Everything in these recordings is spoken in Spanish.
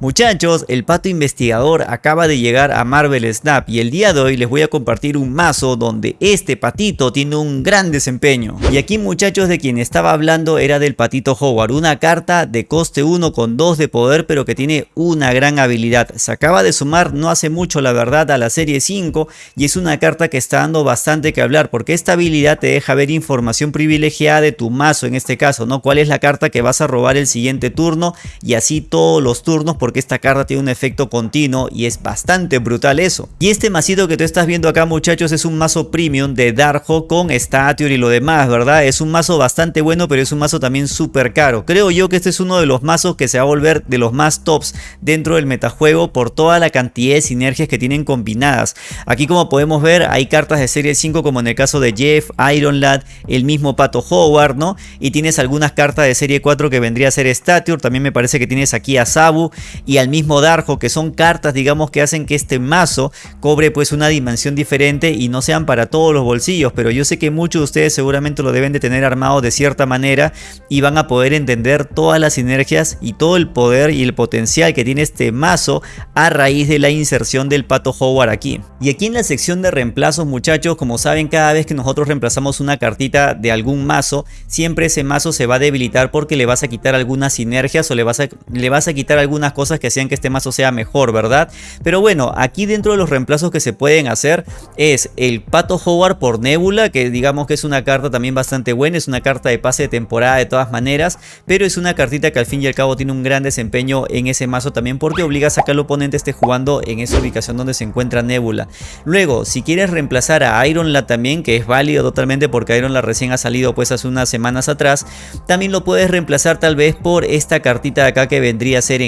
Muchachos, el pato investigador acaba de llegar a Marvel Snap y el día de hoy les voy a compartir un mazo donde este patito tiene un gran desempeño. Y aquí muchachos de quien estaba hablando era del patito Howard, una carta de coste 1 con 2 de poder pero que tiene una gran habilidad. Se acaba de sumar no hace mucho la verdad a la serie 5 y es una carta que está dando bastante que hablar porque esta habilidad te deja ver información privilegiada de tu mazo en este caso, ¿no? Cuál es la carta que vas a robar el siguiente turno y así todos los turnos porque esta carta tiene un efecto continuo y es bastante brutal eso. Y este masito que tú estás viendo acá muchachos es un mazo premium de Darjo con Statue y lo demás, ¿verdad? Es un mazo bastante bueno pero es un mazo también súper caro. Creo yo que este es uno de los mazos que se va a volver de los más tops dentro del metajuego por toda la cantidad de sinergias que tienen combinadas. Aquí como podemos ver hay cartas de serie 5 como en el caso de Jeff, Iron Lad, el mismo Pato Howard, ¿no? Y tienes algunas cartas de serie 4 que vendría a ser Stature, también me parece que tienes aquí a Sabu y al mismo Darjo, que son cartas digamos que hacen que este mazo cobre pues una dimensión diferente y no sean para todos los bolsillos, pero yo sé que muchos de ustedes seguramente lo deben de tener armado de cierta manera y van a poder entender todas las sinergias y todo el poder y el potencial que tiene este mazo a raíz de la inserción del Pato Howard aquí. Y aquí en la sección de reemplazos muchachos, como saben cada vez que nosotros reemplazamos una cartita de algún mazo, siempre ese mazo se va a debilitar porque le vas a quitar algunas sinergias o le vas a, le vas a quitar algunas cosas que hacían que este mazo sea mejor, ¿verdad? Pero bueno, aquí dentro de los reemplazos que se pueden hacer es el Pato Howard por Nebula, que digamos que es una carta también bastante buena, es una carta de pase de temporada de todas maneras, pero es una cartita que al fin y al cabo tiene un gran desempeño en ese mazo también porque obliga a que el oponente esté jugando en esa ubicación donde se encuentra Nebula. Luego, si quieres reemplazar a Iron La también, que es válido totalmente porque Iron La recién ha salido pues hace unas semanas atrás, también lo puedes reemplazar tal vez por esta cartita de acá que vendría a ser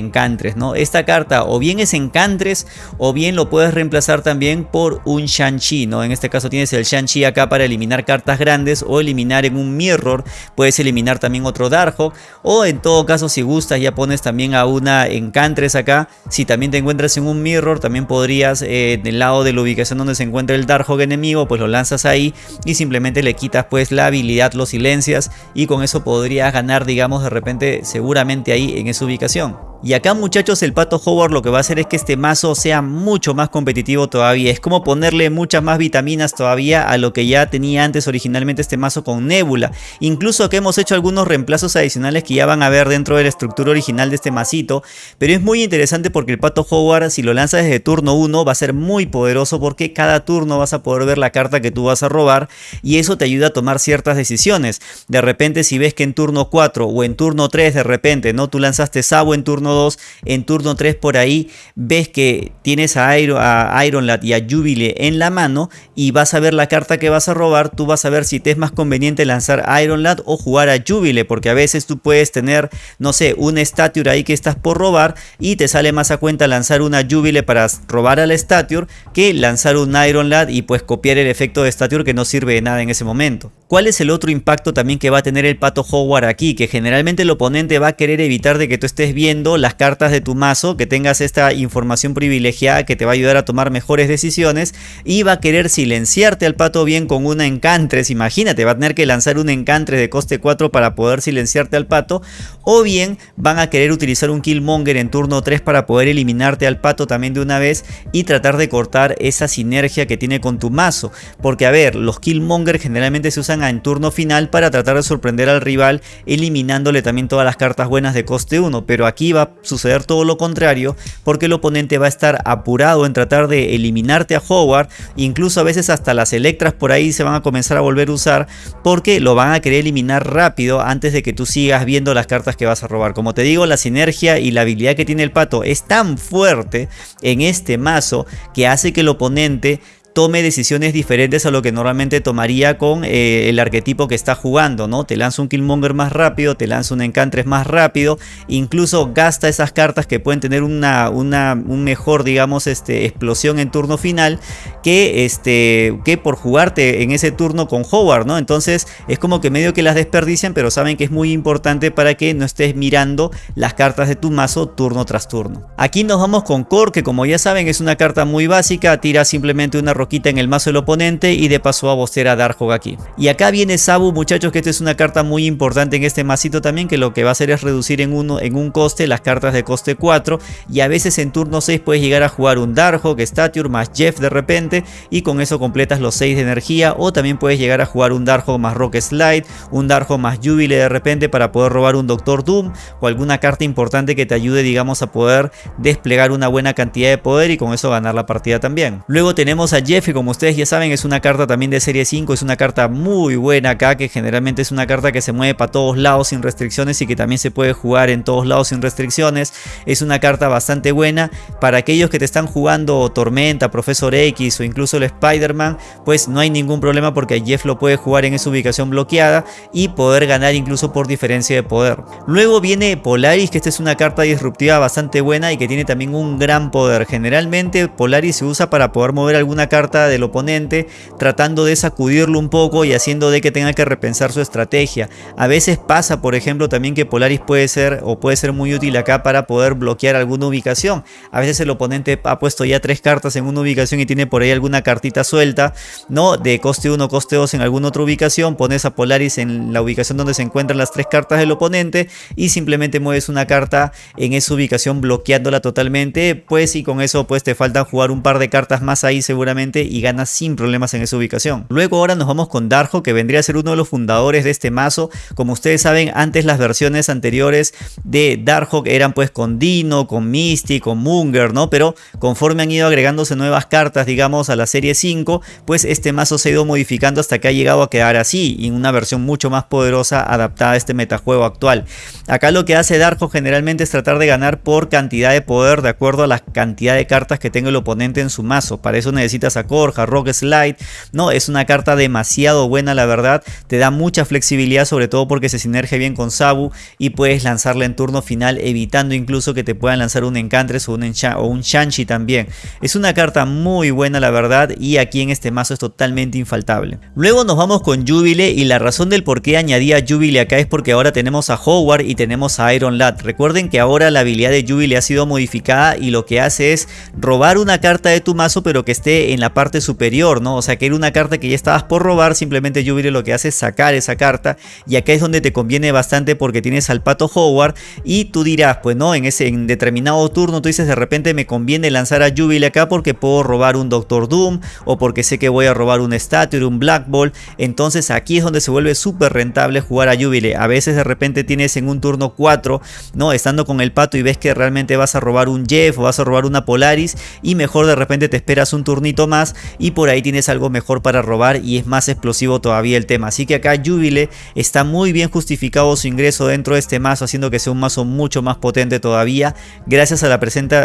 ¿no? esta carta o bien es Encantres o bien lo puedes reemplazar también por un Shang-Chi, ¿no? En este caso tienes el Shang-Chi acá para eliminar cartas grandes o eliminar en un Mirror, puedes eliminar también otro Darkhawk o en todo caso si gustas ya pones también a una Encantres acá, si también te encuentras en un Mirror también podrías eh, en el lado de la ubicación donde se encuentra el Darkhawk enemigo pues lo lanzas ahí y simplemente le quitas pues la habilidad, lo silencias y con eso podrías ganar digamos de repente seguramente ahí en esa ubicación. Y acá muchachos el Pato Howard lo que va a hacer es que este mazo sea mucho más competitivo todavía. Es como ponerle muchas más vitaminas todavía a lo que ya tenía antes originalmente este mazo con Nebula. Incluso que hemos hecho algunos reemplazos adicionales que ya van a ver dentro de la estructura original de este masito. Pero es muy interesante porque el Pato Howard si lo lanzas desde turno 1 va a ser muy poderoso porque cada turno vas a poder ver la carta que tú vas a robar. Y eso te ayuda a tomar ciertas decisiones. De repente si ves que en turno 4 o en turno 3 de repente no tú lanzaste Sabo en turno 2, en turno 3 por ahí ves que tienes a, Iron, a y a Jubilee en la mano y vas a ver la carta que vas a robar, tú vas a ver si te es más conveniente lanzar Ironlad o jugar a Jubilee, porque a veces tú puedes tener, no sé, un Stature ahí que estás por robar y te sale más a cuenta lanzar una Jubilee para robar al Stature que lanzar un Ironlad y pues copiar el efecto de Stature que no sirve de nada en ese momento. ¿Cuál es el otro impacto también que va a tener el Pato Howard aquí? Que generalmente el oponente va a querer evitar de que tú estés viendo las cartas de tu mazo, que tengas esta información privilegiada que te va a ayudar a tomar mejores decisiones y va a querer silenciarte al pato bien con una encantres, imagínate, va a tener que lanzar un encantres de coste 4 para poder silenciarte al pato. O bien van a querer utilizar un Killmonger en turno 3 para poder eliminarte al pato también de una vez y tratar de cortar esa sinergia que tiene con tu mazo, porque a ver, los Killmonger generalmente se usan en turno final para tratar de sorprender al rival eliminándole también todas las cartas buenas de coste 1, pero aquí va suceder todo lo contrario porque el oponente va a estar apurado en tratar de eliminarte a Howard incluso a veces hasta las Electras por ahí se van a comenzar a volver a usar porque lo van a querer eliminar rápido antes de que tú sigas viendo las cartas que vas a robar. Como te digo la sinergia y la habilidad que tiene el pato es tan fuerte en este mazo que hace que el oponente tome decisiones diferentes a lo que normalmente tomaría con eh, el arquetipo que está jugando, ¿no? Te lanza un Killmonger más rápido, te lanza un Encantres más rápido, incluso gasta esas cartas que pueden tener una, una un mejor, digamos, este, explosión en turno final que, este, que por jugarte en ese turno con Howard, ¿no? Entonces es como que medio que las desperdician, pero saben que es muy importante para que no estés mirando las cartas de tu mazo turno tras turno. Aquí nos vamos con Core, que como ya saben es una carta muy básica, tira simplemente una roquita en el mazo del oponente y de paso a bostear a Darkhawk aquí. Y acá viene Sabu muchachos que esta es una carta muy importante en este masito también que lo que va a hacer es reducir en, uno, en un coste las cartas de coste 4 y a veces en turno 6 puedes llegar a jugar un Darkhawk, Stature más Jeff de repente y con eso completas los 6 de energía o también puedes llegar a jugar un Darkhawk más Rock Slide, un Darkhawk más Jubile de repente para poder robar un Doctor Doom o alguna carta importante que te ayude digamos a poder desplegar una buena cantidad de poder y con eso ganar la partida también. Luego tenemos a Jeff como ustedes ya saben es una carta también de serie 5, es una carta muy buena acá que generalmente es una carta que se mueve para todos lados sin restricciones y que también se puede jugar en todos lados sin restricciones. Es una carta bastante buena para aquellos que te están jugando Tormenta, Profesor X o incluso el Spider-Man, pues no hay ningún problema porque Jeff lo puede jugar en esa ubicación bloqueada y poder ganar incluso por diferencia de poder. Luego viene Polaris que esta es una carta disruptiva bastante buena y que tiene también un gran poder. Generalmente Polaris se usa para poder mover alguna carta del oponente tratando de sacudirlo un poco y haciendo de que tenga que repensar su estrategia. A veces pasa por ejemplo también que Polaris puede ser o puede ser muy útil acá para poder bloquear alguna ubicación. A veces el oponente ha puesto ya tres cartas en una ubicación y tiene por ahí alguna cartita suelta, ¿no? De coste 1, coste 2 en alguna otra ubicación, pones a Polaris en la ubicación donde se encuentran las tres cartas del oponente y simplemente mueves una carta en esa ubicación bloqueándola totalmente, pues y con eso pues te faltan jugar un par de cartas más ahí seguramente y ganas sin problemas en esa ubicación. Luego ahora nos vamos con Darjo que vendría a ser uno de los fundadores de este mazo, como ustedes saben antes las versiones anteriores de Darkhawk eran pues con Dino, con Misty, con Munger, ¿no? Pero conforme han ido agregándose nuevas cartas, digamos, a la serie 5, pues este mazo se ha ido modificando hasta que ha llegado a quedar así, y una versión mucho más poderosa adaptada a este metajuego actual. Acá lo que hace Darkhawk generalmente es tratar de ganar por cantidad de poder de acuerdo a la cantidad de cartas que tenga el oponente en su mazo. Para eso necesitas a Korja, Rock Slide, ¿no? Es una carta demasiado buena la verdad, te da mucha flexibilidad sobre todo porque se sinergia bien con Sabu y puedes lanzarla en turno final evitando incluso que te puedan lanzar un Encantres o un, o un Shanshi también. Es una carta muy buena la verdad y aquí en este mazo es totalmente infaltable. Luego nos vamos con Jubile y la razón del por qué añadí a Jubile acá es porque ahora tenemos a Howard y tenemos a Iron Lad. Recuerden que ahora la habilidad de Jubile ha sido modificada y lo que hace es robar una carta de tu mazo pero que esté en la parte superior, ¿no? O sea que era una carta que ya estabas por robar, simplemente Jubile lo que hace es sacar esa carta y acá es donde te conviene bastante porque tienes al pato Howard y tú dirás, pues no, en ese en determinado turno tú dices de repente me conviene lanzar a Jubilee acá porque puedo robar un Doctor Doom o porque sé que voy a robar un Statue, un Black Ball, entonces aquí es donde se vuelve súper rentable jugar a Jubilee. A veces de repente tienes en un turno 4, no, estando con el pato y ves que realmente vas a robar un Jeff o vas a robar una Polaris y mejor de repente te esperas un turnito más y por ahí tienes algo mejor para robar y es más explosivo todavía el tema. Así que acá Jubilee está muy bien justificado su ingreso dentro de este mazo haciendo que sea un mazo mucho más potente todavía gracias a la,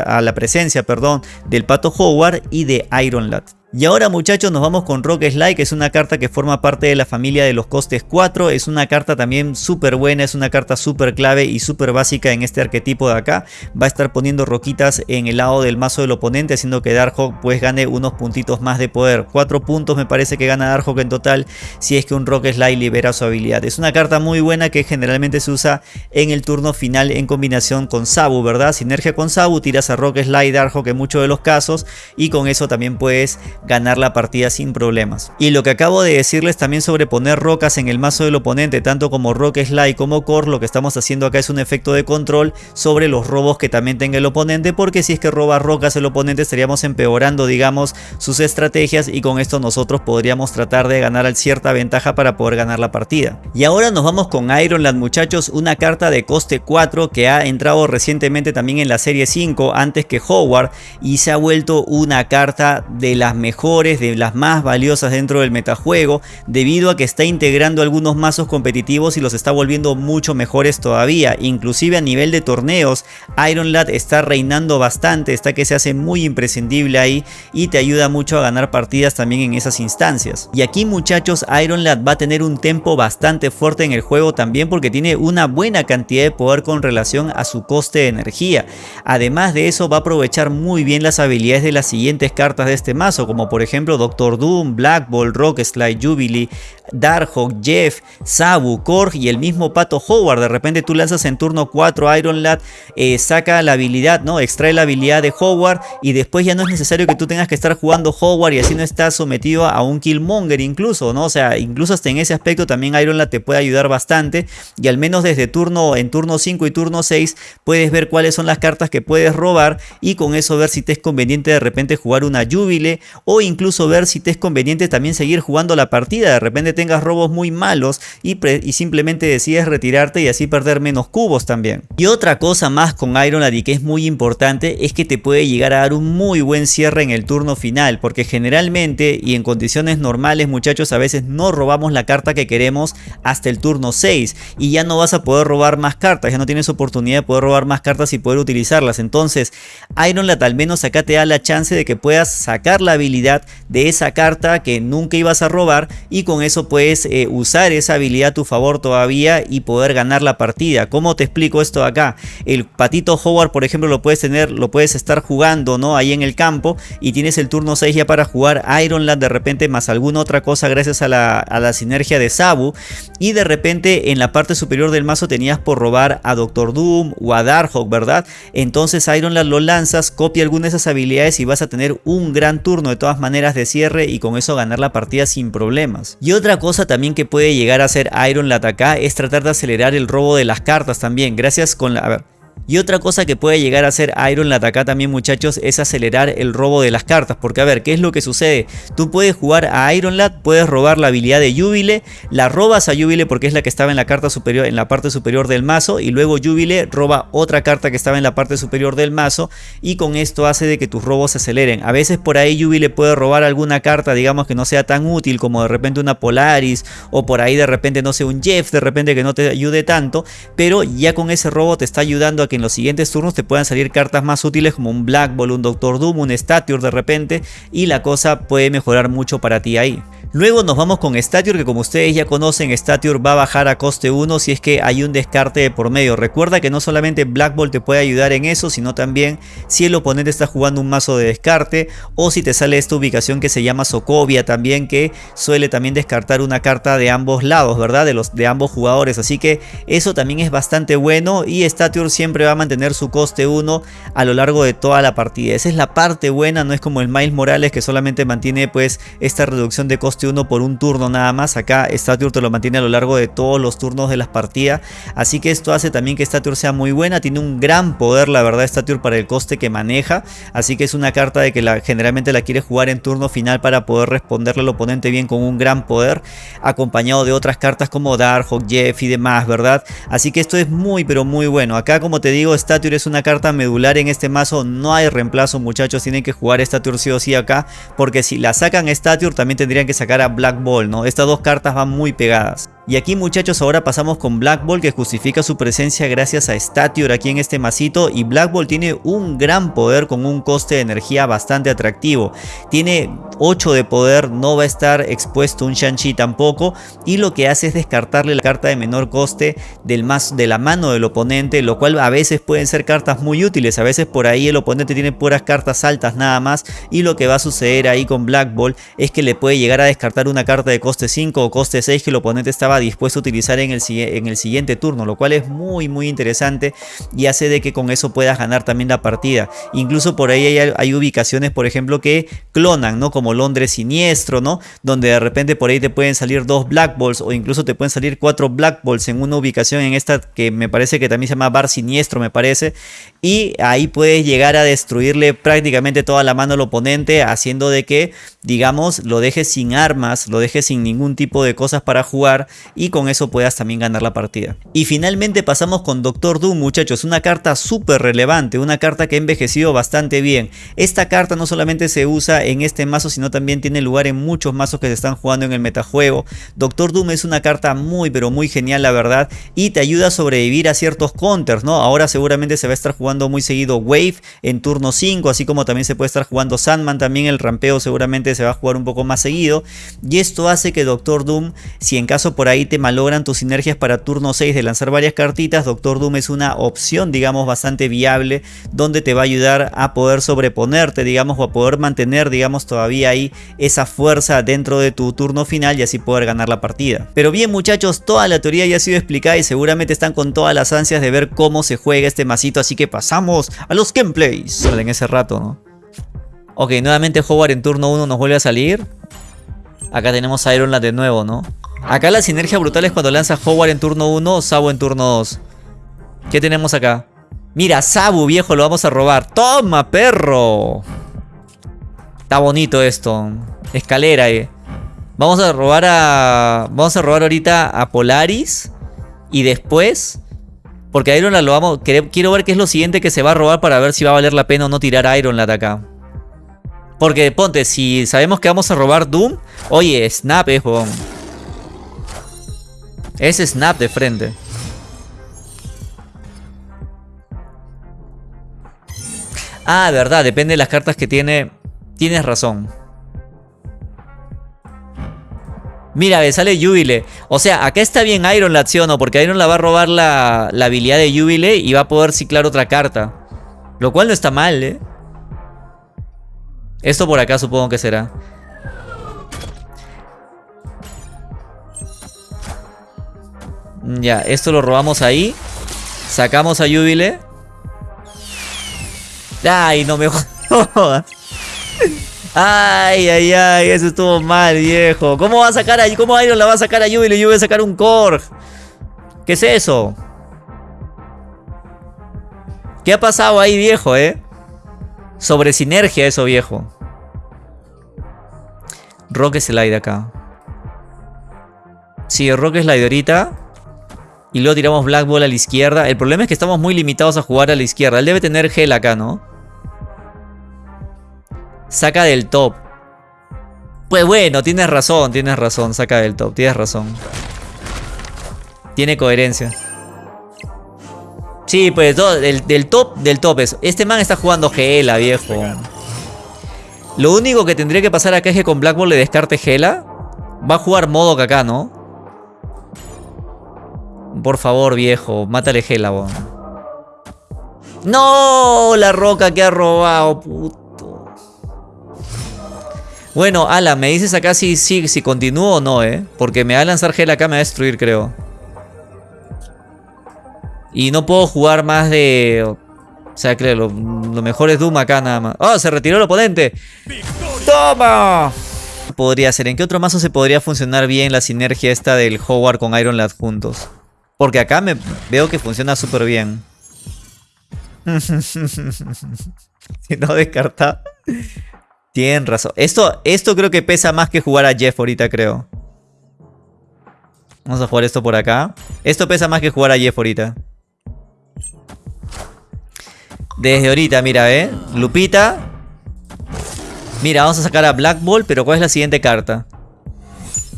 a la presencia perdón, del Pato Howard y de Iron Lad. Y ahora muchachos nos vamos con Rock Slide que es una carta que forma parte de la familia de los costes 4. Es una carta también súper buena, es una carta súper clave y súper básica en este arquetipo de acá. Va a estar poniendo roquitas en el lado del mazo del oponente haciendo que Darkhawk pues gane unos puntitos más de poder. 4 puntos me parece que gana Darkhawk en total si es que un Rock Slide libera su habilidad. Es una carta muy buena que generalmente se usa en el turno final en combinación con Sabu, ¿verdad? Sinergia con Sabu, tiras a Rock Slide Darkhawk en muchos de los casos y con eso también puedes ganar la partida sin problemas. Y lo que acabo de decirles también sobre poner rocas en el mazo del oponente, tanto como Rock Slide como Core, lo que estamos haciendo acá es un efecto de control sobre los robos que también tenga el oponente, porque si es que roba rocas el oponente estaríamos empeorando, digamos, sus estrategias y con esto nosotros podríamos tratar de ganar cierta ventaja para poder ganar la partida. Y ahora nos vamos con Ironland muchachos, una carta de coste 4 que ha entrado recientemente también en la serie 5 antes que Howard y se ha vuelto una carta de las mejores de las más valiosas dentro del metajuego, debido a que está integrando algunos mazos competitivos y los está volviendo mucho mejores todavía. Inclusive a nivel de torneos, Iron Lad está reinando bastante, está que se hace muy imprescindible ahí y te ayuda mucho a ganar partidas también en esas instancias. Y aquí muchachos, Iron Lad va a tener un tempo bastante fuerte en el juego también porque tiene una buena cantidad de poder con relación a su coste de energía. Además de eso va a aprovechar muy bien las habilidades de las siguientes cartas de este mazo, como por ejemplo Doctor Doom, Black Ball, Rock Slide, Jubilee, Darkhawk, Jeff, Sabu, Korg y el mismo Pato Howard. De repente tú lanzas en turno 4 Iron Lad, eh, saca la habilidad, ¿no? Extrae la habilidad de Howard y después ya no es necesario que tú tengas que estar jugando Howard y así no estás sometido a un Killmonger incluso, ¿no? O sea, incluso hasta en ese aspecto también Iron Lad te puede ayudar bastante y al menos desde turno en turno 5 y turno 6 puedes ver cuáles son las cartas que puedes robar y con eso ver si te es conveniente de repente jugar una Jubile o incluso ver si te es conveniente también seguir jugando la partida, de repente tengas robos muy malos y, y simplemente decides retirarte y así perder menos cubos también. Y otra cosa más con Iron Lad y que es muy importante es que te puede llegar a dar un muy buen cierre en el turno final porque generalmente y en condiciones normales muchachos a veces no robamos la carta que queremos hasta el turno 6 y ya no vas a poder robar más cartas, ya no tienes oportunidad de poder robar más cartas y poder utilizarlas. Entonces Iron Lad al menos acá te da la chance de que puedas sacar la habilidad de esa carta que nunca ibas a robar y con eso puedes eh, usar esa habilidad a tu favor todavía y poder ganar la partida. ¿Cómo te explico esto acá? El patito Howard por ejemplo lo puedes tener, lo puedes estar jugando ¿no? ahí en el campo y tienes el turno 6 ya para jugar Iron Lad de repente más alguna otra cosa gracias a la, a la sinergia de Sabu y de repente en la parte superior del mazo tenías por robar a Doctor Doom o a Darkhawk, ¿verdad? Entonces Iron Lad lo lanzas, copia alguna de esas habilidades y vas a tener un gran turno de todas maneras de cierre y con eso ganar la partida sin problemas. Y otra cosa también que puede llegar a hacer Iron Lad acá es tratar de acelerar el robo de las cartas también, gracias con la... y otra cosa que puede llegar a hacer Iron Lad acá también muchachos es acelerar el robo de las cartas. Porque a ver, ¿qué es lo que sucede? Tú puedes jugar a Iron Lad, puedes robar la habilidad de Jubile, la robas a Jubile porque es la que estaba en la carta superior, en la parte superior del mazo. Y luego Jubile roba otra carta que estaba en la parte superior del mazo. Y con esto hace de que tus robos se aceleren. A veces por ahí Jubile puede robar alguna carta, digamos que no sea tan útil como de repente una Polaris. O por ahí de repente no sé, un Jeff, de repente que no te ayude tanto. Pero ya con ese robo te está ayudando a que en los siguientes turnos te puedan salir cartas más útiles como un Black Ball, un Doctor Doom, un Stature de repente y la cosa puede mejorar mucho para ti ahí. Luego nos vamos con Stature que como ustedes ya conocen Stature va a bajar a coste 1 si es que hay un descarte de por medio. Recuerda que no solamente Black Ball te puede ayudar en eso sino también si el oponente está jugando un mazo de descarte o si te sale esta ubicación que se llama Sokovia también que suele también descartar una carta de ambos lados, ¿verdad? De, los, de ambos jugadores. Así que eso también es bastante bueno y Stature siempre va a mantener su coste 1 a lo largo de toda la partida. Esa es la parte buena, no es como el Miles Morales que solamente mantiene pues esta reducción de coste uno por un turno nada más. Acá Stature te lo mantiene a lo largo de todos los turnos de las partidas. Así que esto hace también que Stature sea muy buena. Tiene un gran poder la verdad Stature para el coste que maneja. Así que es una carta de que generalmente la quiere jugar en turno final para poder responderle al oponente bien con un gran poder. Acompañado de otras cartas como Darkhawk, Jeff y demás, ¿verdad? Así que esto es muy pero muy bueno. Acá como te digo Stature es una carta medular en este mazo. No hay reemplazo muchachos. Tienen que jugar Stature sí o sí acá. Porque si la sacan Stature también tendrían que a Black Ball, ¿no? Estas dos cartas van muy pegadas. Y aquí muchachos ahora pasamos con Black Ball que justifica su presencia gracias a Statior aquí en este masito y Black Ball tiene un gran poder con un coste de energía bastante atractivo. Tiene 8 de poder, no va a estar expuesto un Shang-Chi tampoco y lo que hace es descartarle la carta de menor coste del más, de la mano del oponente, lo cual a veces pueden ser cartas muy útiles, a veces por ahí el oponente tiene puras cartas altas nada más y lo que va a suceder ahí con Black Ball es que le puede llegar a descartar una carta de coste 5 o coste 6 que el oponente estaba dispuesto a utilizar en el, en el siguiente turno, lo cual es muy muy interesante y hace de que con eso puedas ganar también la partida. Incluso por ahí hay, ubicaciones, por ejemplo, que clonan, ¿no? Como Londres Siniestro, ¿no? Donde de repente por ahí te pueden salir dos Black Balls o incluso te pueden salir cuatro Black Balls en una ubicación en esta que me parece que también se llama Bar Siniestro, me parece. Y ahí puedes llegar a destruirle prácticamente toda la mano al oponente, haciendo de que, digamos, lo dejes sin armas, lo dejes sin ningún tipo de cosas para jugar y con eso puedas también ganar la partida. Y finalmente pasamos con Doctor Doom muchachos, una carta súper relevante, una carta que ha envejecido bastante bien. Esta carta no solamente se usa en este mazo sino también tiene lugar en muchos mazos que se están jugando en el metajuego. Doctor Doom es una carta muy pero muy genial la verdad y te ayuda a sobrevivir a ciertos counters, ¿no? Ahora seguramente se va a estar jugando muy seguido Wave en turno 5, así como también se puede estar jugando Sandman, también el rampeo seguramente se va a jugar un poco más seguido Y esto hace que Doctor Doom, si en caso por ahí te malogran tus sinergias para turno 6 de lanzar varias cartitas, Doctor Doom es una opción, digamos, bastante viable, donde te va a ayudar a poder sobreponerte, digamos, o a poder mantener, digamos, todavía ahí esa fuerza dentro de tu turno final y así poder ganar la partida. Pero bien muchachos, toda la teoría ya ha sido explicada y seguramente están con todas las ansias de ver cómo se juega este masito, así que pasamos a los gameplays. En ese rato, ¿no? Ok, nuevamente Howard en turno 1 nos vuelve a salir. Acá tenemos a Iron Lad de nuevo, ¿no? Acá la sinergia brutal es cuando lanza Howard en turno 1, Sabu en turno 2. ¿Qué tenemos acá? Mira, Sabu, viejo, lo vamos a robar. ¡Toma, perro! Está bonito esto. Escalera, eh. Vamos a robar a... Vamos a robar ahorita a Polaris. Y después... Porque a Iron Lad lo vamos... Quiero ver qué es lo siguiente que se va a robar para ver si va a valer la pena o no tirar a Iron Lad acá. Porque ponte, si sabemos que vamos a robar Doom... Oye, Snap es, eh, Es Snap de frente. Ah, verdad, depende de las cartas que tiene. Tienes razón. Mira, me sale Jubile. O sea, acá está bien Iron la acción, ¿no? Porque Iron la va a robar la, la habilidad de Jubile y va a poder ciclar otra carta. Lo cual no está mal, ¿eh? Esto por acá supongo que será. Ya, esto lo robamos ahí. Sacamos a Jubile. Ay, no me jodas. Ay, ay, ay, eso estuvo mal, viejo. ¿Cómo va a sacar a cómo Iron la va a sacar a Jubilee y yo voy a sacar un Korg? ¿Qué es eso? ¿Qué ha pasado ahí, viejo, eh? Sobre sinergia eso, viejo. Rock Slide acá. Sí, Rock Slide ahorita. Y luego tiramos Black Ball a la izquierda. El problema es que estamos muy limitados a jugar a la izquierda. Él debe tener gel acá, ¿no? Saca del top. Pues bueno, tienes razón, tienes razón. Saca del top, tienes razón. Tiene coherencia. Sí, pues del, top, del top es. Este man está jugando Gela, viejo. Lo único que tendría que pasar acá es que con Black Ball le descarte Gela. Va a jugar modo acá, ¿no? Por favor, viejo, mátale Gela, ¡No! La roca que ha robado, puto. Bueno, Ala, me dices acá si, si, si continúo o no, ¿eh? Porque me va a lanzar Gela acá, me va a destruir, creo. Y no puedo jugar más de... O sea, creo, lo, mejor es Doom acá nada más. ¡Oh, se retiró el oponente! ¡Toma! Podría ser. ¿En qué otro mazo se podría funcionar bien la sinergia esta del Howard con Iron Lad juntos? Porque acá me veo que funciona súper bien. si no descarta. Tienen razón. Esto, esto creo que pesa más que jugar a Jeff ahorita, creo. Vamos a jugar esto por acá. Esto pesa más que jugar a Jeff ahorita. Desde ahorita, mira, ¿eh? Lupita. Mira, vamos a sacar a Black Ball, pero ¿cuál es la siguiente carta?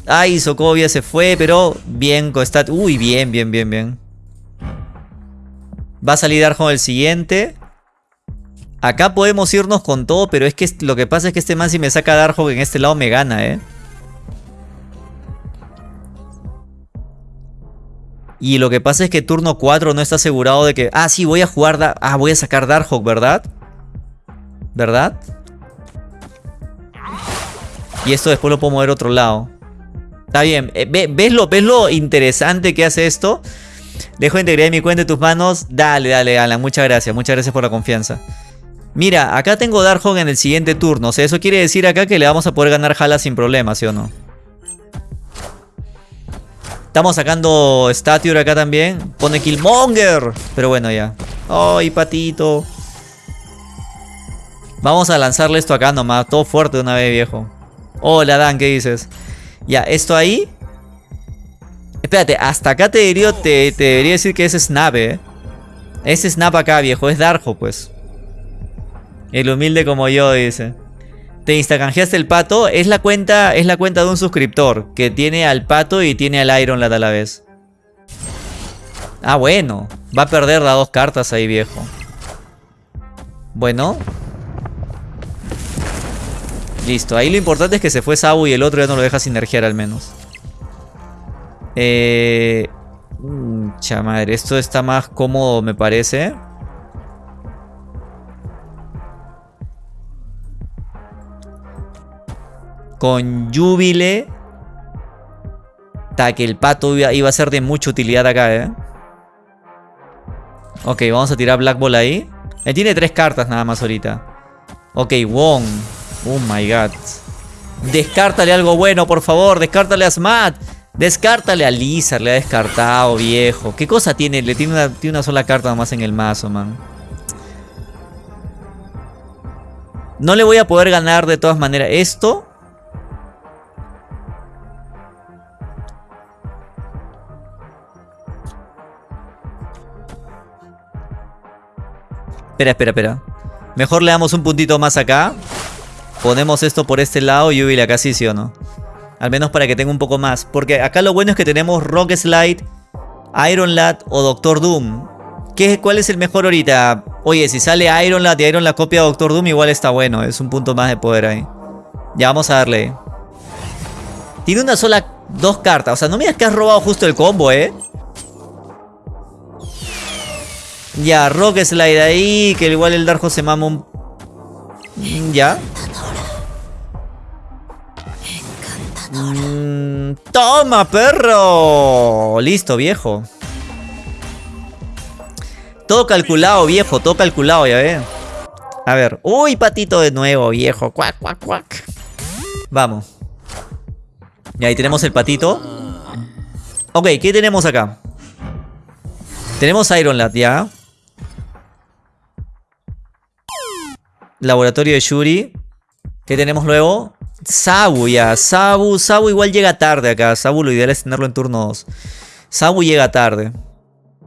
Ay, Sokovia se fue, pero bien, Costat. Uy, bien, bien, bien, bien. Va a salir Darjo el siguiente. Acá podemos irnos con todo, pero es que lo que pasa es que este man si me saca Darjo en este lado me gana, ¿eh? Y lo que pasa es que turno 4 no está asegurado de que... Ah, sí, voy a jugar... Ah, voy a sacar Darkhawk, ¿verdad? ¿Verdad? Y esto después lo puedo mover a otro lado. Está bien. Eh, ¿Ves lo, ¿Ves lo interesante que hace esto? Dejo integridad en mi cuenta en tus manos. Dale, dale, Alan. Muchas gracias. Muchas gracias por la confianza. Mira, acá tengo Darkhawk en el siguiente turno. O sea, eso quiere decir acá que le vamos a poder ganar Jala sin problema, ¿sí o no? Estamos sacando Stature acá también. Pone Killmonger. Pero bueno, ya. ¡Ay, patito! Vamos a lanzarle esto acá nomás. Todo fuerte de una vez, viejo. Hola, Dan, ¿qué dices? Ya, esto ahí. Espérate, hasta acá te, diría, te, debería decir que es Snap, eh. Es Snap acá, viejo. Es Darjo, pues. El humilde como yo, dice. Te instacanjeaste el pato. Es la cuenta, es la cuenta de un suscriptor. Que tiene al pato y tiene al Iron Lad a la vez. Ah, bueno. Va a perder las dos cartas ahí, viejo. Bueno. Listo, ahí lo importante es que se fue Sabu y el otro ya no lo deja sinergiar al menos. Eh... Chamadre, esto está más cómodo me parece. Con Júbile. Ta, que el pato iba, a ser de mucha utilidad acá, ¿eh? Ok, vamos a tirar Black Ball ahí. Él tiene tres cartas nada más ahorita. Ok, Wong. Oh my god. Descártale algo bueno, por favor. Descártale a Smat. Descártale a Lizard. Le ha descartado, viejo. ¿Qué cosa tiene? Le tiene una, tiene una sola carta más en el mazo, man. No le voy a poder ganar de todas maneras. Esto Espera, espera, espera. Mejor le damos un puntito más acá. Ponemos esto por este lado y Ubil acá sí, sí o no. Al menos para que tenga un poco más. Porque acá lo bueno es que tenemos Rock Slide, Iron Lad o Doctor Doom. ¿Qué, ¿Cuál es el mejor ahorita? Oye, si sale Iron Lad y Iron Lad copia Doctor Doom, igual está bueno. Es un punto más de poder ahí. Ya vamos a darle. Tiene una sola... Dos cartas. O sea, no me digas que has robado justo el combo, ¿eh? Ya, Rock Slide ahí, que igual el Darjo se mama un... Ya. Mm, ¡Toma, perro! Listo, viejo. Todo calculado, viejo, todo calculado, ya ve. A ver. ¡Uy, patito de nuevo, viejo! ¡Cuac, cuac, cuac! Vamos. Y ahí tenemos el patito. Ok, ¿qué tenemos acá? Tenemos Iron Lad, ya. Laboratorio de Yuri. ¿Qué tenemos luego? Sabu ya. Sabu, Sabu igual llega tarde acá. Sabu lo ideal es tenerlo en turno 2. Sabu llega tarde.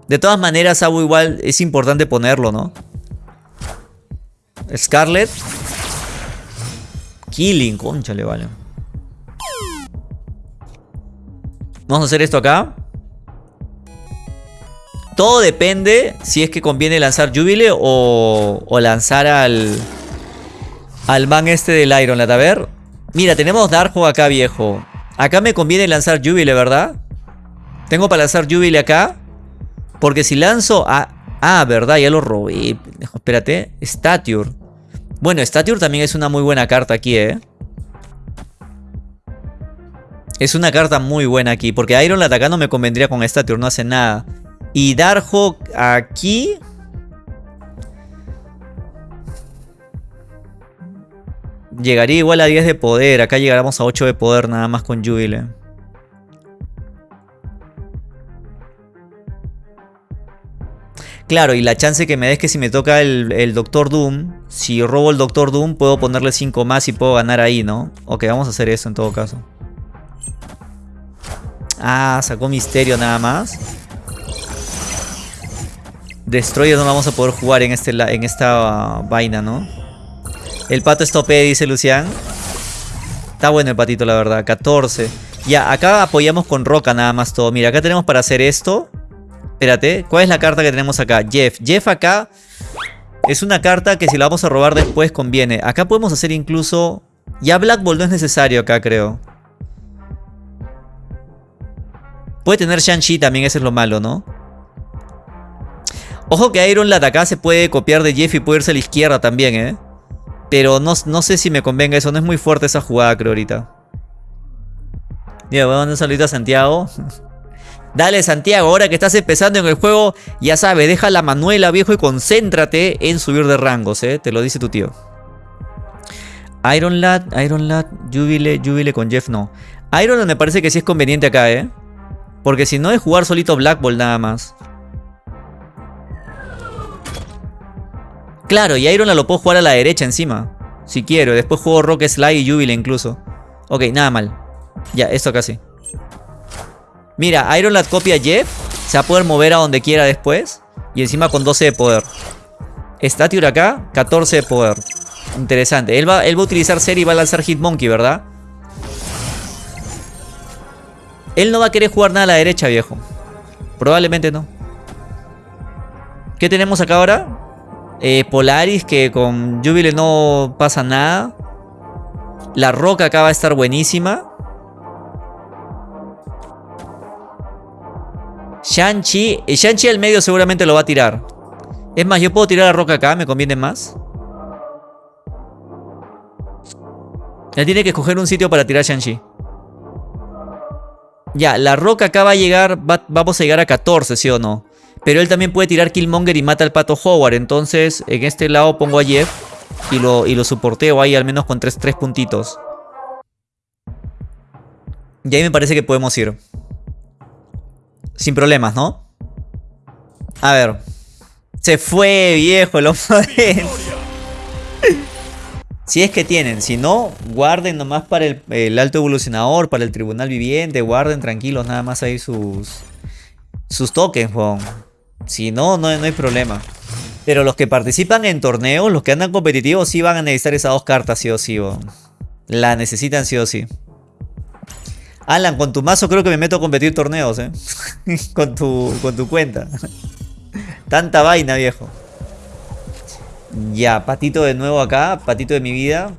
De todas maneras, Sabu igual es importante ponerlo, ¿no? Scarlet. Killing, concha le vale. Vamos a hacer esto acá. Todo depende si es que conviene lanzar Jubile o, o lanzar al al man este del Iron A ver. Mira, tenemos Darjo acá, viejo. Acá me conviene lanzar Jubile, ¿verdad? Tengo para lanzar Jubile acá. Porque si lanzo a... Ah, verdad, ya lo robé. Espérate. Stature. Bueno, Stature también es una muy buena carta aquí, ¿eh? Es una carta muy buena aquí. Porque Iron acá no me convendría con Stature, no hace nada. Y Darjo aquí... Llegaría igual a 10 de poder. Acá llegaremos a 8 de poder nada más con Jubile. Claro, y la chance que me des que si me toca el, el, Doctor Doom, si robo el Doctor Doom, puedo ponerle 5 más y puedo ganar ahí, ¿no? Ok, vamos a hacer eso en todo caso. Ah, sacó Misterio nada más. Destroyer no vamos a poder jugar en, este, en esta vaina, ¿no? El pato es tope, dice Lucián. Está bueno el patito, la verdad. 14. Ya, acá apoyamos con roca nada más todo. Mira, acá tenemos para hacer esto. Espérate, ¿cuál es la carta que tenemos acá? Jeff. Jeff acá es una carta que si la vamos a robar después conviene. Acá podemos hacer incluso... Ya Black Ball no es necesario acá, creo. Puede tener Shang-Chi también, eso es lo malo, ¿no? Ojo que Iron Lad acá se puede copiar de Jeff y puede irse a la izquierda también, ¿eh? Pero no, sé si me convenga eso. No es muy fuerte esa jugada, creo, ahorita. Voy a mandar un saludito a Santiago. Dale, Santiago, ahora que estás empezando en el juego, ya sabes, deja la manuela, viejo, y concéntrate en subir de rangos, ¿eh? Te lo dice tu tío. Iron Lad, Iron Lad, Jubile, Jubile con Jeff, no. Iron Lad me parece que sí es conveniente acá, ¿eh? Porque si no es jugar solito Black Ball nada más. Claro, y Iron lo puedo jugar a la derecha encima. Si quiero. Después juego Rock Slide y Jubile incluso. Ok, nada mal. Ya, esto casi. Mira, Iron Lad copia Jeff. Se va a poder mover a donde quiera después. Y encima con 12 de poder. Stature acá, 14 de poder. Interesante. Él va, él va a utilizar Ser y va a lanzar Hitmonkey, ¿verdad? Él no va a querer jugar nada a la derecha, viejo. Probablemente no. ¿Qué tenemos acá ahora? Eh, Polaris, que con Jubile no pasa nada. La roca acá va a estar buenísima. Shang-Chi. eh, Shang-Chi al medio seguramente lo va a tirar. Es más, yo puedo tirar la roca acá, me conviene más. Ya tiene que escoger un sitio para tirar Shang-Chi. Ya, la roca acá va a llegar, va- vamos a llegar a 14, ¿sí o no? Pero él también puede tirar Killmonger y mata al pato Howard. Entonces, en este lado pongo a Jeff y lo, y lo soporteo ahí al menos con 3 tres, puntitos. Y ahí me parece que podemos ir. Sin problemas, ¿no? A ver. Se fue, viejo, el oponente. Si es que tienen, si no, guarden nomás para el, el alto evolucionador, para el tribunal viviente, guarden tranquilos nada más ahí sus sus tokens, weón. Si no, no, no hay problema. Pero los que participan en torneos, los que andan competitivos, sí van a necesitar esas dos cartas, sí o sí, weón. La necesitan sí o sí. Alan, con tu mazo creo que me meto a competir torneos, eh. con, tu, con tu cuenta. Tanta vaina, viejo. Ya, patito de nuevo acá, patito de mi vida.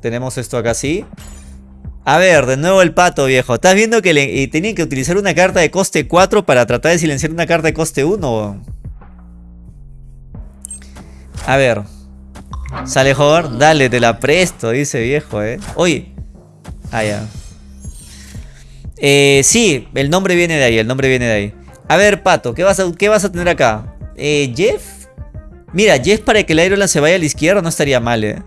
Tenemos esto acá así. A ver, de nuevo el pato, viejo. ¿Estás viendo que le, tenían que utilizar una carta de coste 4 para tratar de silenciar una carta de coste 1? A ver. Sale Howard. Dale, te la presto, dice viejo, eh. Oye. Ah, ya. Eh, sí, el nombre viene de ahí, el nombre viene de ahí. A ver, Pato, ¿qué vas a, qué vas a tener acá? Eh, Jeff. Mira, Jeff para que el Iron se vaya a la izquierda no estaría mal, eh.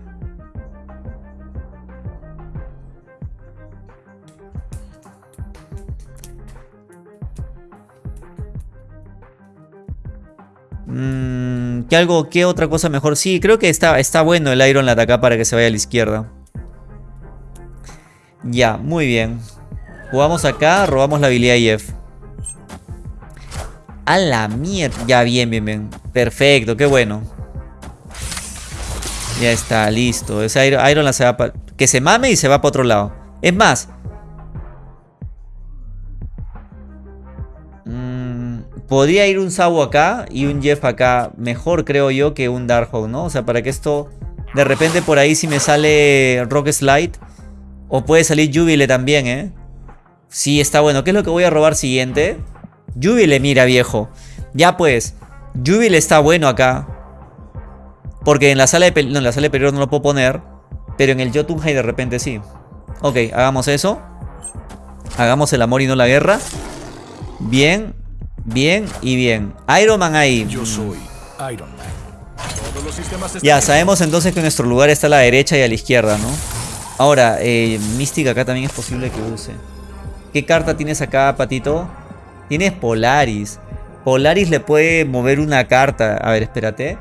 Mm, ¿qué, algo, ¿Qué otra cosa mejor? Sí, creo que está, está bueno el Iron Lad acá para que se vaya a la izquierda. Ya, muy bien. Jugamos acá, robamos la habilidad Jeff. A la mierda. Ya, bien, bien, bien. Perfecto, qué bueno. Ya está, listo. Ese Iron, Iron se va pa- Que se mame y se va para otro lado. Es más. Podría ir un Sabo acá y un Jeff acá. Mejor creo yo que un Darkhawk, ¿no? O sea, para que esto... De repente por ahí si me sale Rock Slide. O puede salir Jubile también, ¿eh? Sí, está bueno. ¿Qué es lo que voy a robar siguiente? Jubile, mira, viejo. Ya pues. Jubile está bueno acá. Porque en la sala de en la sala de peligro no lo puedo poner. Pero en el Jotunheim de repente sí. Ok, hagamos eso. Hagamos el amor y no la guerra. Bien, bien y bien. Iron Man ahí. Yo soy Iron Man. Todos los sistemas están Ya, sabemos entonces que nuestro lugar está a la derecha y a la izquierda, ¿no? Ahora, eh, Mística acá también es posible que use. ¿Qué carta tienes acá, Patito? Tienes Polaris. Polaris le puede mover una carta. A ver, espérate.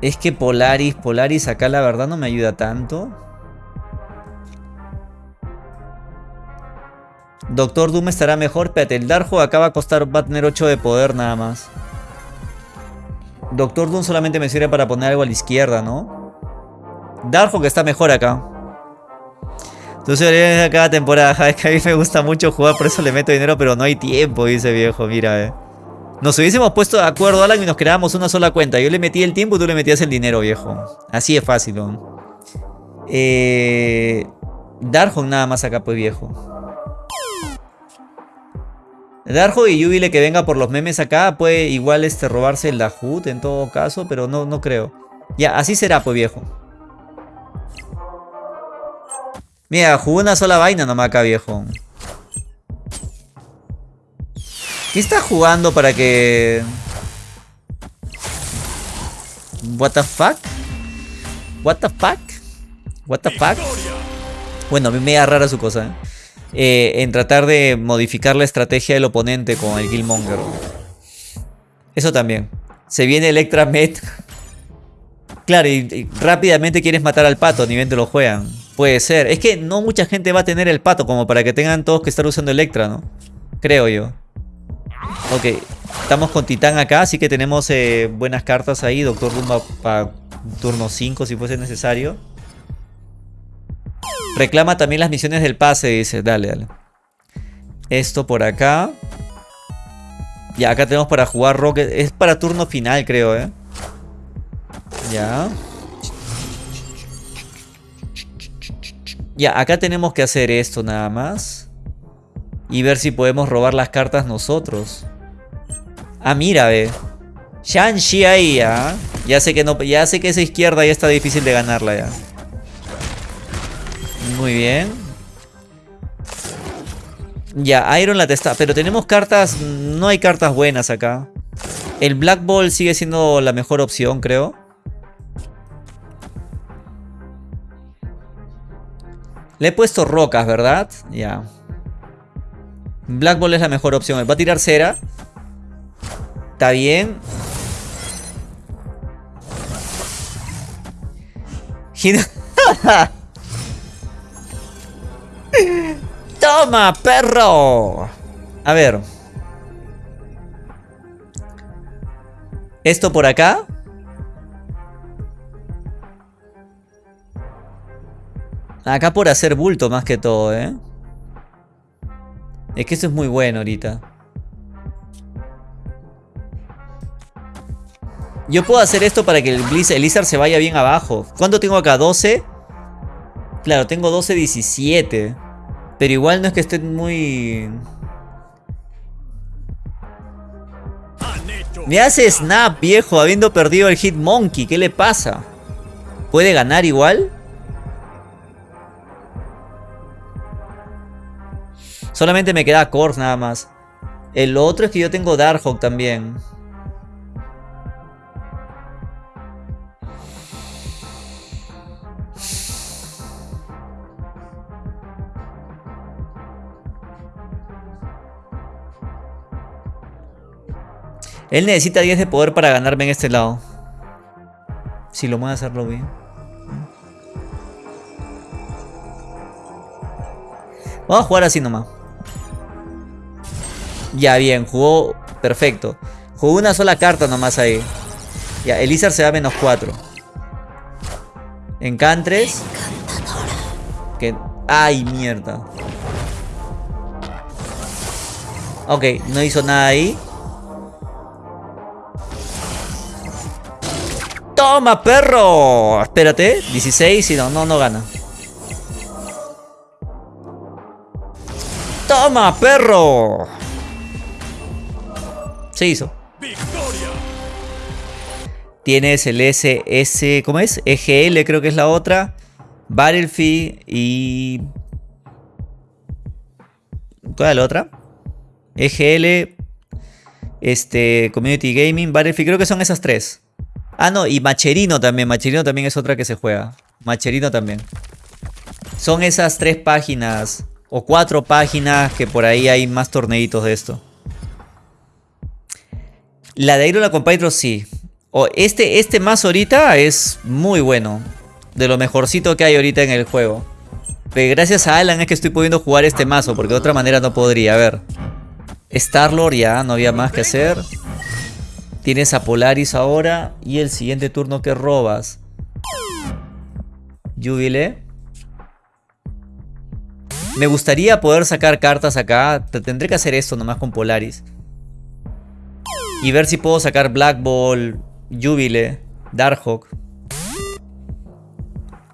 Es que Polaris, Polaris acá la verdad no me ayuda tanto. Doctor Doom estará mejor, espérate, el Darjo acá va a costar, tener 8 de poder nada más. Doctor Doom solamente me sirve para poner algo a la izquierda, ¿no? Que está mejor acá. Entonces de cada temporada, es que a mí me gusta mucho jugar, por eso le meto dinero, pero no hay tiempo, dice viejo, mira, eh. Nos hubiésemos puesto de acuerdo, Alan, y nos creábamos una sola cuenta. Yo le metí el tiempo y tú le metías el dinero, viejo. Así es fácil, ¿no? Eh... Nada más acá, pues, viejo. Darhawk y Jubile que venga por los memes acá puede igual este, robarse el Dahut en todo caso, pero no, no creo. Ya, así será, pues, viejo. Mira, jugó una sola vaina nomás acá, viejo. ¿Qué está jugando para que... What the fuck? What the fuck? What the fuck? Bueno, a mí me da rara su cosa, ¿eh? Eh, en tratar de modificar la estrategia del oponente con el Killmonger. Eso también. Se viene Electra Met. Claro, y, y rápidamente quieres matar al pato, ni bien te lo juegan. Puede ser. Es que no mucha gente va a tener el pato como para que tengan todos que estar usando Electra, ¿no? Creo yo. Ok. Estamos con Titán acá, así que tenemos eh, buenas cartas ahí. Doctor Doom para turno 5 si fuese necesario. Reclama también las misiones del pase, dice. Dale, dale. Esto por acá. Ya, acá tenemos para jugar Rocket. Es para turno final, creo, ¿eh? Ya. Ya, acá tenemos que hacer esto nada más. Y ver si podemos robar las cartas nosotros. Ah, mira, ve. Shang-Chi ahí, ¿ah? Ya sé que no, ya sé que esa izquierda ya está difícil de ganarla ya. Muy bien. Ya, Iron la testa. Pero tenemos cartas... No hay cartas buenas acá. El Black Ball sigue siendo la mejor opción, creo. Le he puesto rocas, ¿verdad? Ya. Black Ball es la mejor opción. Va a tirar cera. Está bien. ¡Toma, perro! A ver. Esto por acá. Acá por hacer bulto más que todo, ¿eh? Es que eso es muy bueno ahorita. Yo puedo hacer esto para que el, Blizzard, se vaya bien abajo. ¿Cuánto tengo acá? ¿12? Claro, tengo 12, 17. Pero igual no es que estén muy... Me hace Snap, viejo, habiendo perdido el Hitmonkey. ¿Qué le pasa? ¿Puede ganar igual? Solamente me queda Corps nada más. El otro es que yo tengo Darkhawk también. Él necesita 10 de poder para ganarme en este lado. Si lo voy a hacerlo bien. Vamos a jugar así nomás. Ya, bien, jugó perfecto. Jugó una sola carta nomás ahí. Ya, Elizar se da menos 4. Encantres. Que... ¡Ay, mierda! Ok, no hizo nada ahí. ¡Toma, perro! Espérate, 16 y no, no, no gana. ¡Toma, perro! Se hizo. Tienes el SS, ¿cómo es? EGL creo que es la otra. Battlefield y... ¿Cuál es la otra? EGL, este, Community Gaming, Battlefield, creo que son esas tres. Ah, no, y Macherino también. Macherino también es otra que se juega. Macherino también. Son esas tres páginas o cuatro páginas que por ahí hay más torneitos de esto. La de Iron la Compatro sí. O este, este más ahorita es muy bueno. De lo mejorcito que hay ahorita en el juego. Pero gracias a Alan es que estoy pudiendo jugar este mazo. Porque de otra manera no podría. A ver. Starlord ya, no había más que hacer. Tienes a Polaris ahora. Y el siguiente turno que robas. Jubile. Me gustaría poder sacar cartas acá. Tendré que hacer esto nomás con Polaris. Y ver si puedo sacar Black Ball, Jubile, Darkhawk.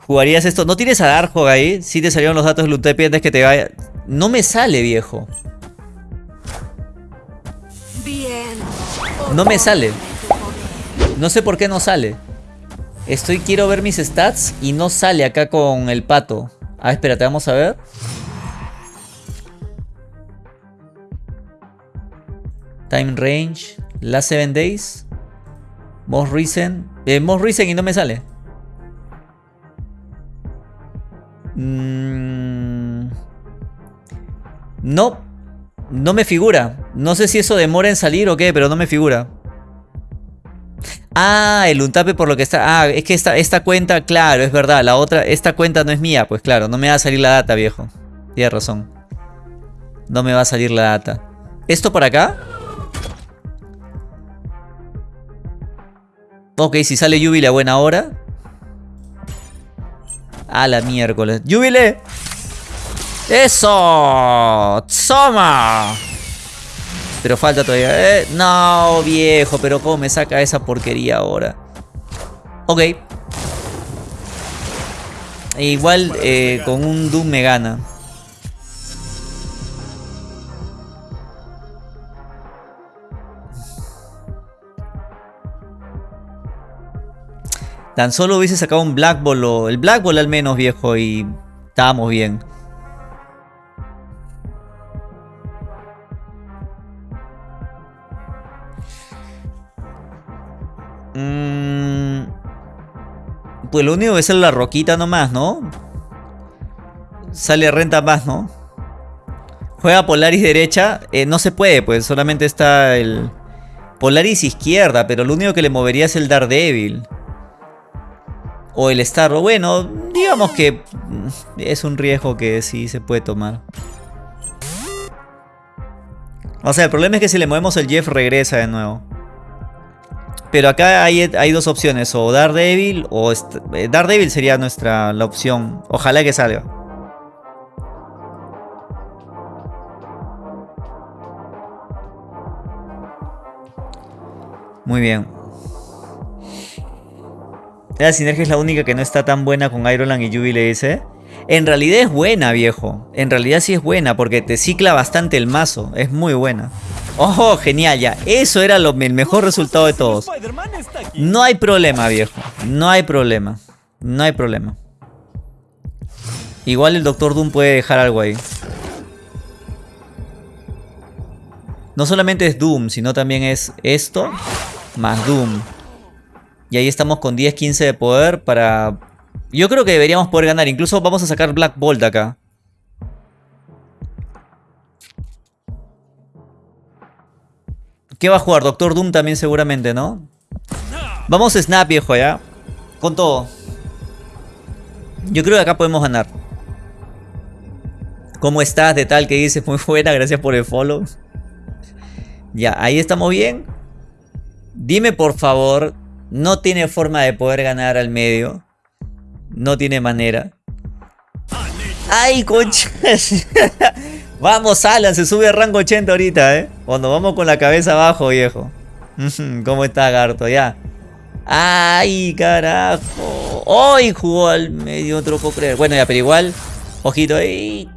¿Jugarías esto? ¿No tienes a Darkhawk ahí? Si te salieron los datos de Lutepi antes que te vaya. No me sale, viejo. No me sale. No sé por qué no sale. Estoy, quiero ver mis stats y no sale acá con el pato. Ah, espérate, vamos a ver. Time range. Last 7 days. Most recent. Eh, most recent y no me sale. Mm. No. No me figura. No sé si eso demora en salir o qué, pero no me figura. Ah, el untape por lo que está... Ah, es que esta, esta cuenta, claro, es verdad. La otra, esta cuenta no es mía, pues claro. No me va a salir la data, viejo. Tienes razón. No me va a salir la data. ¿Esto por acá? Ok, si sale Jubile a buena hora. A la miércoles. ¡Jubile! ¡Eso! ¡Soma! Pero falta todavía. ¿eh? No, viejo, pero ¿cómo me saca esa porquería ahora? Ok. Igual eh, con un Doom me gana. Tan solo hubiese sacado un Black Ball o el Black Ball al menos viejo y estábamos bien. Mm, pues lo único que es la roquita nomás, ¿no? Sale renta más, ¿no? Juega Polaris derecha. Eh, no se puede, pues solamente está el... Polaris izquierda, pero lo único que le movería es el Daredevil. O el Starro. Bueno, digamos que es un riesgo que sí se puede tomar. O sea, el problema es que si le movemos el Jeff regresa de nuevo. Pero acá hay, hay dos opciones, o Daredevil o... Eh, Daredevil sería nuestra la opción. Ojalá que salga. Muy bien. La sinergia es la única que no está tan buena con Ironland y Jubilee ese. En realidad es buena, viejo. En realidad sí es buena porque te cicla bastante el mazo. Es muy buena. ¡Oh, genial ya! Eso era lo, el mejor resultado de todos. No hay problema, viejo. No hay problema. No hay problema. Igual el Doctor Doom puede dejar algo ahí. No solamente es Doom, sino también es esto más Doom. Y ahí estamos con 10, 15 de poder para... Yo creo que deberíamos poder ganar. Incluso vamos a sacar Black Bolt acá. ¿Qué va a jugar? Doctor Doom también seguramente, ¿no? Vamos a Snap, viejo, ¿ya? Con todo. Yo creo que acá podemos ganar. ¿Cómo estás? De tal que dices, muy buena, gracias por el follow. Ya, ahí estamos bien. Dime por favor, no tiene forma de poder ganar al medio. No tiene manera. ¡Ay, concha! vamos, Alan, se sube a rango 80 ahorita, ¿eh? Cuando vamos con la cabeza abajo, viejo. ¿Cómo está, Garto? Ya. ¡Ay, carajo! ¡Ay, jugó al medio! No te puedo creer. Bueno, ya, pero igual. Ojito ahí.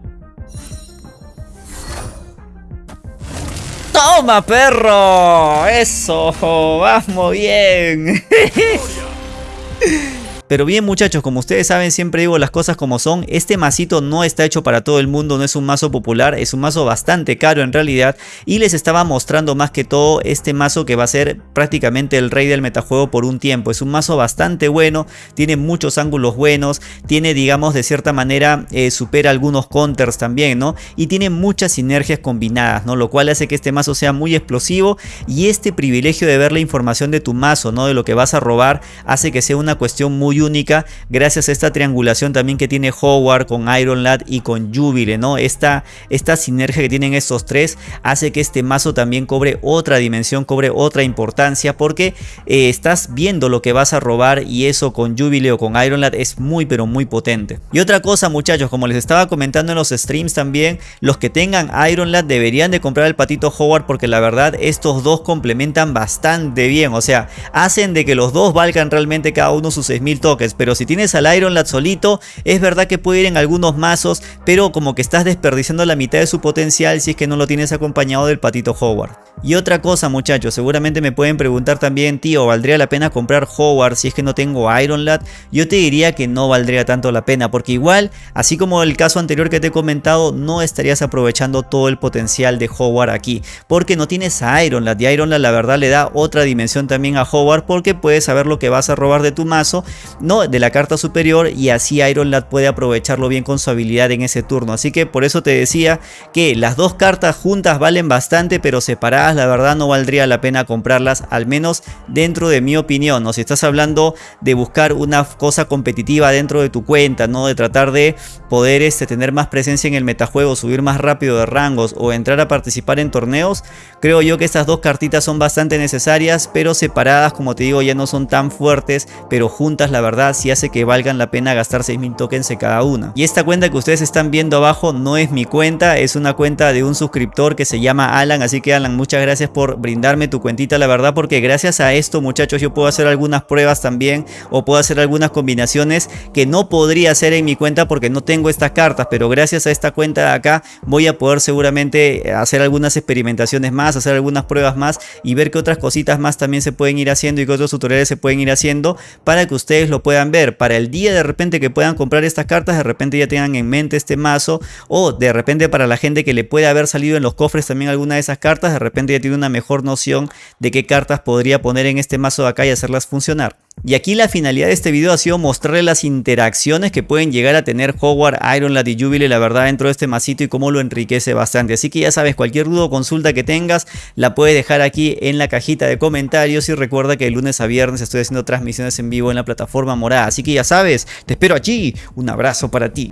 ¡Toma, perro! ¡Eso! ¡Vamos bien! Pero bien muchachos, como ustedes saben siempre digo las cosas como son, este masito no está hecho para todo el mundo, no es un mazo popular, es un mazo bastante caro en realidad y les estaba mostrando más que todo este mazo que va a ser prácticamente el rey del metajuego por un tiempo, es un mazo bastante bueno, tiene muchos ángulos buenos, tiene digamos de cierta manera eh, supera algunos counters también, ¿no? Y tiene muchas sinergias combinadas, ¿no? Lo cual hace que este mazo sea muy explosivo y este privilegio de ver la información de tu mazo, ¿no? De lo que vas a robar, hace que sea una cuestión muy única gracias a esta triangulación también que tiene Howard con Iron Lad y con Jubile, ¿no? Esta, esta sinergia que tienen estos tres hace que este mazo también cobre otra dimensión, cobre otra importancia porque eh, estás viendo lo que vas a robar y eso con Jubile o con Iron Lad es muy pero muy potente. Y otra cosa muchachos, como les estaba comentando en los streams también, los que tengan Iron Lad deberían de comprar el patito Howard porque la verdad estos dos complementan bastante bien, o sea, hacen de que los dos valgan realmente cada uno sus 6000 toques, pero si tienes al Iron Lad solito, es verdad que puede ir en algunos mazos, pero como que estás desperdiciando la mitad de su potencial si es que no lo tienes acompañado del patito Howard. Y otra cosa muchachos, seguramente me pueden preguntar también, tío, ¿valdría la pena comprar Howard si es que no tengo Iron Lad? Yo te diría que no valdría tanto la pena, porque igual, así como el caso anterior que te he comentado, no estarías aprovechando todo el potencial de Howard aquí, porque no tienes a Iron Lad, y Iron Lad la verdad le da otra dimensión también a Howard, porque puedes saber lo que vas a robar de tu mazo, no de la carta superior y así Iron Lad puede aprovecharlo bien con su habilidad en ese turno. Así que por eso te decía que las dos cartas juntas valen bastante pero separadas la verdad no valdría la pena comprarlas al menos dentro de mi opinión. O si estás hablando de buscar una cosa competitiva dentro de tu cuenta, no de tratar de poder este, tener más presencia en el metajuego, subir más rápido de rangos o entrar a participar en torneos, creo yo que estas dos cartitas son bastante necesarias pero separadas como te digo ya no son tan fuertes pero juntas la verdad sí hace que valgan la pena gastar 6000 tokens en cada una. Y esta cuenta que ustedes están viendo abajo no es mi cuenta, es una cuenta de un suscriptor que se llama Alan, así que Alan muchas gracias por brindarme tu cuentita la verdad porque gracias a esto muchachos yo puedo hacer algunas pruebas también o puedo hacer algunas combinaciones que no podría hacer en mi cuenta porque no tengo estas cartas pero gracias a esta cuenta de acá voy a poder seguramente hacer algunas experimentaciones más, hacer algunas pruebas más y ver qué otras cositas más también se pueden ir haciendo y qué otros tutoriales se pueden ir haciendo para que ustedes lo puedan ver para el día de repente que puedan comprar estas cartas de repente ya tengan en mente este mazo o de repente para la gente que le puede haber salido en los cofres también alguna de esas cartas de repente ya tiene una mejor noción de qué cartas podría poner en este mazo de acá y hacerlas funcionar. Y aquí la finalidad de este video ha sido mostrarle las interacciones que pueden llegar a tener Howard, Iron Lad y Jubilee la verdad dentro de este masito y cómo lo enriquece bastante. Así que ya sabes, cualquier duda o consulta que tengas la puedes dejar aquí en la cajita de comentarios y recuerda que de lunes a viernes estoy haciendo transmisiones en vivo en la plataforma morada. Así que ya sabes, te espero allí. Un abrazo para ti.